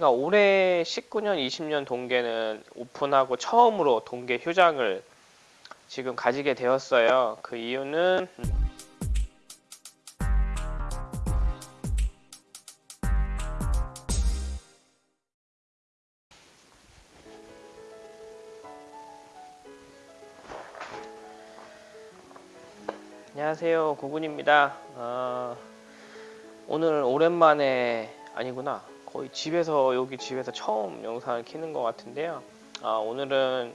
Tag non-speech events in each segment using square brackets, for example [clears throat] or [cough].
그러니까 올해 19년, 20년 동계는 오픈하고 처음으로 동계 휴장을 지금 가지게 되었어요. 그 이유는 안녕하세요. 구군입니다. 어, 오늘 오랜만에 아니구나. 거의 집에서 여기 집에서 처음 영상을 키는 것 같은데요. 아, 오늘은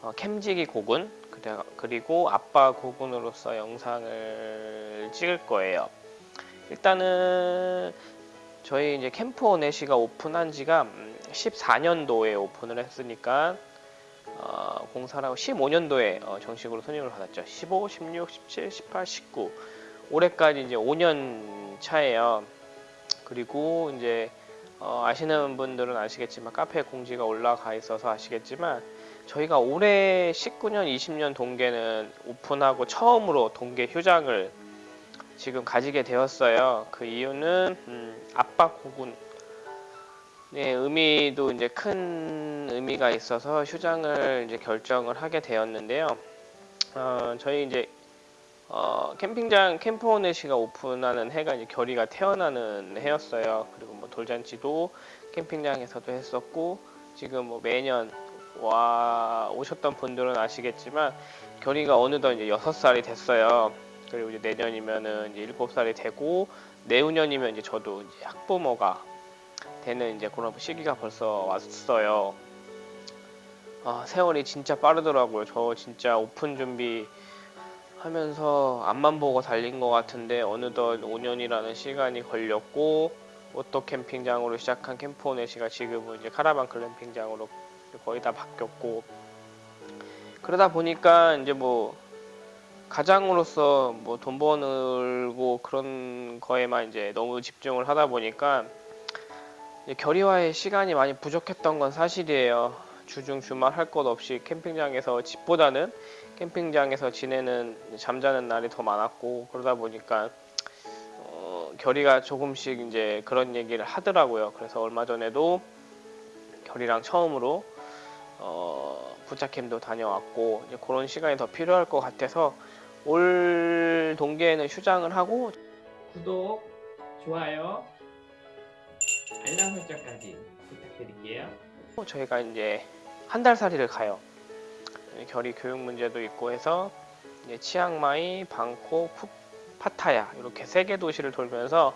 어, 캠지기 고군 그리고 아빠 고군으로서 영상을 찍을 거예요. 일단은 저희 이제 캠프 오네시가 오픈한 지가 14년도에 오픈을 했으니까 어, 공사를 하고 15년도에 어, 정식으로 손님을 받았죠. 15, 16, 17, 18, 19 올해까지 이제 5년 차예요. 그리고 이제 어, 아시는 분들은 아시겠지만 카페 공지가 올라가 있어서 아시겠지만 저희가 올해 19년, 20년 동계는 오픈하고 처음으로 동계 휴장을 지금 가지게 되었어요. 그 이유는 음, 아빠 고군 네, 의미도 이제 큰 의미가 있어서 휴장을 이제 결정을 하게 되었는데요. 어, 저희 이제 어, 캠핑장 캠프오넷이가 오픈하는 해가 이제 결의가 태어나는 해였어요. 그리고 뭐 돌잔치도 캠핑장에서도 했었고 지금 뭐 매년 와 오셨던 분들은 아시겠지만 결의가 어느덧 이제 여섯 살이 됐어요. 그리고 이제 내년이면은 이제 일곱 살이 되고 내후년이면 이제 저도 이제 학부모가 되는 이제 그런 시기가 벌써 왔어요. 아, 세월이 진짜 빠르더라고요. 저 진짜 오픈 준비 하면서 앞만 보고 달린 것 같은데 어느덧 5년이라는 시간이 걸렸고 오토 캠핑장으로 시작한 캠프오네시가 지금은 이제 카라반 글램핑장으로 거의 다 바뀌었고 그러다 보니까 이제 뭐 가장으로서 뭐 돈 벌고 그런 거에만 이제 너무 집중을 하다 보니까 결의와의 시간이 많이 부족했던 건 사실이에요. 주중 주말 할 것 없이 캠핑장에서 집보다는 캠핑장에서 지내는 잠자는 날이 더 많았고 그러다 보니까 어, 결의가 조금씩 이제 그런 얘기를 하더라고요. 그래서 얼마 전에도 결의랑 처음으로 어, 부자캠도 다녀왔고 이제 그런 시간이 더 필요할 것 같아서 올 동계에는 휴장을 하고 구독, 좋아요, 알람 설정까지 부탁드릴게요. 저희가 이제 한 달 살이를 가요. 결의 교육 문제도 있고 해서 이제 치앙마이, 방콕, 푸, 파타야 이렇게 세 개 도시를 돌면서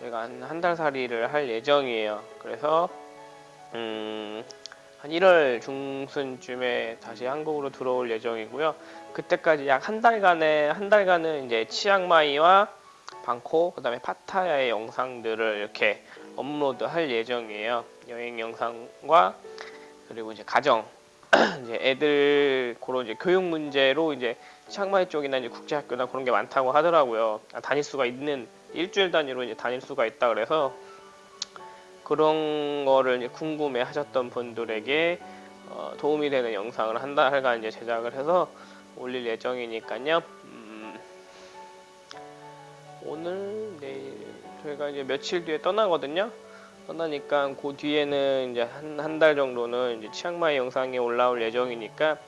저희가 한 한 달 살이를 할 예정이에요. 그래서 음, 한 1월 중순쯤에 다시 한국으로 들어올 예정이고요. 그때까지 약 한 달간의 한 달간은 이제 치앙마이와 방콕 그다음에 파타야의 영상들을 이렇게 업로드 할 예정이에요. 여행 영상과 그리고 이제 가정 [clears throat] 이제 애들 그런 이제 교육 문제로 이제 치앙마이 쪽이나 이제 국제학교나 그런 게 많다고 하더라고요. 아, 다닐 수가 있는 일주일 단위로 이제 다닐 수가 있다 그래서 그런 거를 궁금해 하셨던 분들에게 어, 도움이 되는 영상을 한 달간 이제 제작을 해서 올릴 예정이니까요. 음, 오늘 내일 저희가 이제 며칠 뒤에 떠나거든요. 떠나니까 그 뒤에는 이제 한 한 달 정도는 이제 치앙마이 영상이 올라올 예정이니까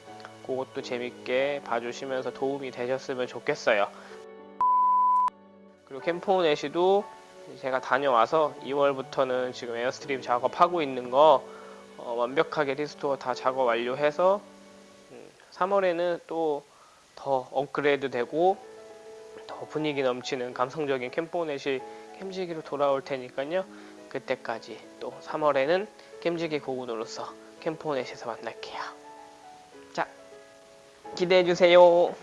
그것도 재밌게 봐주시면서 도움이 되셨으면 좋겠어요. 그리고 캠프온에시도 제가 다녀와서 2월부터는 지금 에어스트림 작업하고 있는 거 어, 완벽하게 restore 다 작업 완료해서 음, 3월에는 또 더 업그레이드 되고 더 분위기 넘치는 감성적인 캠프온에시 캠지기로 돌아올 테니까요. 그때까지 또 3월에는 캠지기 고군으로서 캠프온에시에서 만날게요. 자, 기대해 주세요.